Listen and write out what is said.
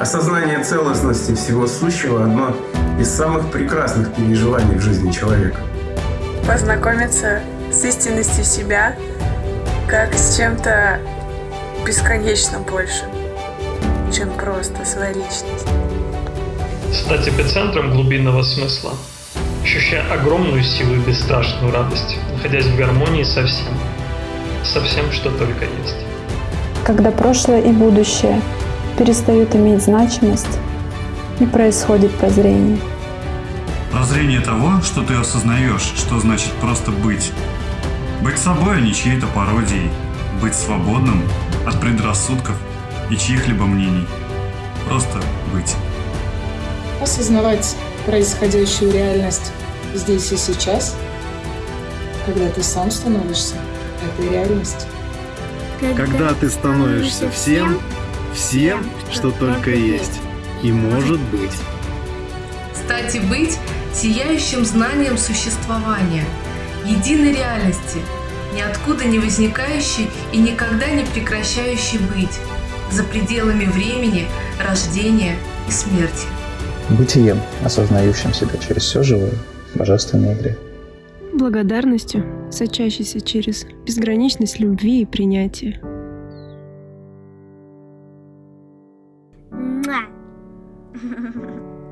Осознание целостности всего сущего – одно из самых прекрасных переживаний в жизни человека. Познакомиться с истинностью себя, как с чем-то бесконечно большим, чем просто своя личность. Стать эпицентром глубинного смысла, ощущая огромную силу и бесстрашную радость, находясь в гармонии со всем, со всем, что только есть. Когда прошлое и будущее перестают иметь значимость и происходит прозрение. Прозрение того, что ты осознаешь, что значит просто быть. Быть собой, а не чьей-то пародией. Быть свободным от предрассудков и чьих-либо мнений. Просто быть. Осознавать происходящую реальность здесь и сейчас, когда ты сам становишься этой реальностью. Когда ты становишься всем, всем, что только есть и может быть. Стать и быть сияющим знанием существования, единой реальности, ниоткуда не возникающей и никогда не прекращающей быть, за пределами времени, рождения и смерти. Бытием, осознающим себя через все живое, божественной игре. Благодарностью, сочащейся через безграничность любви и принятия. Ha ha ha ha.